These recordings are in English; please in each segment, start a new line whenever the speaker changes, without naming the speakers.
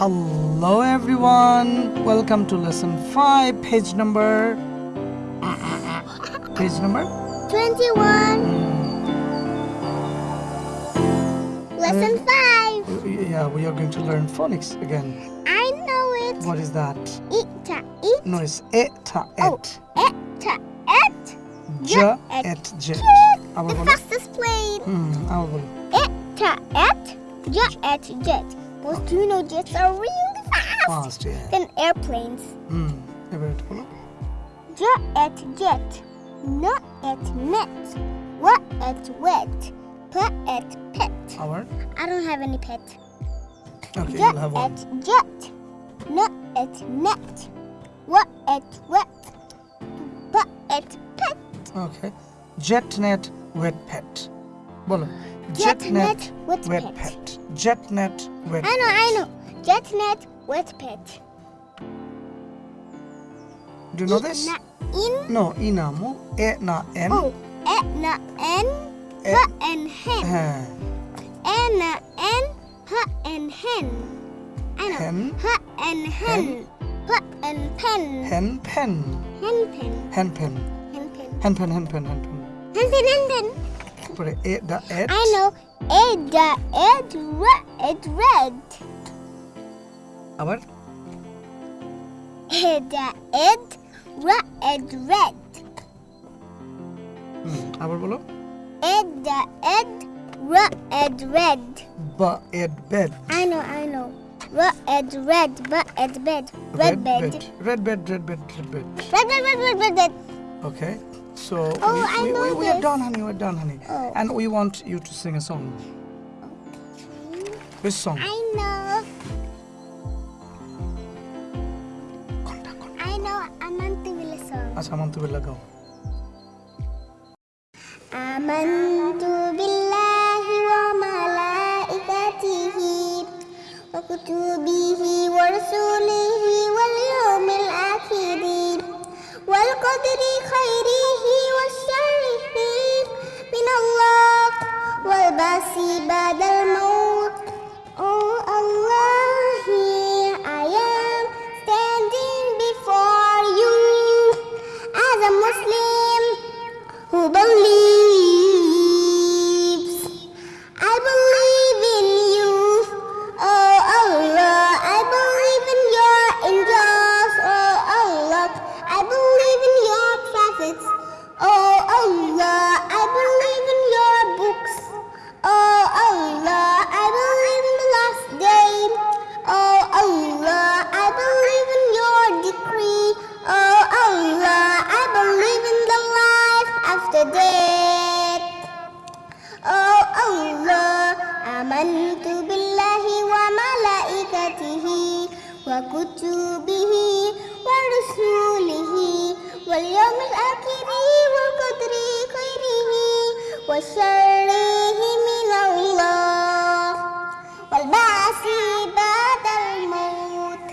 Hello everyone, welcome to lesson 5, page number... page number?
21 hmm. Lesson
uh,
5
Yeah, we are going to learn phonics again.
I know it.
What is that?
Eta, it.
No, it's eta, et.
Oh, eta, et.
Ja,
et,
jet
The fastest plane.
Hmm, I will
Eta, et, ja, et, jet most Juno jets are really fast.
Fast, yeah.
Than airplanes.
Hmm.
Jet at jet, not at net, what at wet, pet at pet.
Our?
I don't have any pet. Okay,
jet have one.
at jet, not at net, what at wet, but at pet.
Okay, jet net, wet pet. বলো
JetNet wet pet.
JetNet wet pet.
I know, I know. JetNet wet pet.
Do you know
this? In?
No, inamu. E na n.
Oh, e na
n.
H and hen. E na n. H and hen. I know.
Hen.
H and hen. H and pen.
Hen pen.
Hen pen.
Hen pen.
Hen pen.
Hen pen. Hen pen. Hen pen.
Hen pen. Hen pen.
তারপরে এ দা এট
I know. Ed, da, ed, ra, ed, red.
আবার
Ed, da, ed, ra, ed, red.
হুম, আবার বলো
Ed, da, ed, ra, ed, red.
বা add bed
I know, I know. Ra, ed, red, ba, ed, bed. Red, bed.
Red bed red bed red bed
Red, red, red, red, red, red.
Okay. So
oh,
we, we, we, we are done, honey. We're done, honey.
Oh.
And we want you to sing a song. Okay. Which song?
I know.
Konta, konta.
I know Amantuvilla song.
Acha, Amantuvilla gao. Amantubillahi
wa malaikatihi wa kutubihi wa rasulihi wal yawmil akhiri wal qadri khairi عباس بدل الموت وكتبه ورسوله واليوم الآخر والقدر خيره وشره من الله والبعث بعد الموت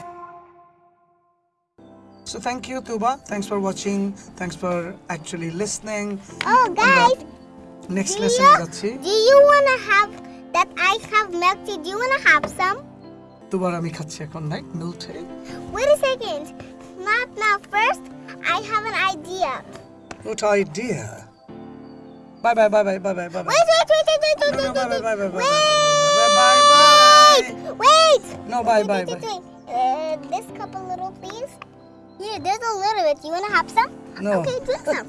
So thank you Tuba, thanks for watching, thanks for actually listening.
Oh uh, guys,
next
do
lesson
you, Do you wanna have that I have melted. Do you wanna have some?
দুবার আমি খাচ্ছি এখন right মিল্টে
Wait a second. Not now. First, I have an idea.
What idea? Bye bye bye bye bye bye bye bye.
Wait, wait, wait, wait, wait, wait,
No, no,
wait,
bye, bye,
wait,
bye, bye,
wait.
bye, bye, bye, bye.
Wait.
No, bye,
Wait,
bye,
wait,
bye.
wait, wait. Uh, this cup a little, please. Here, there's a little bit. You wanna have some?
No.
Okay, drink some.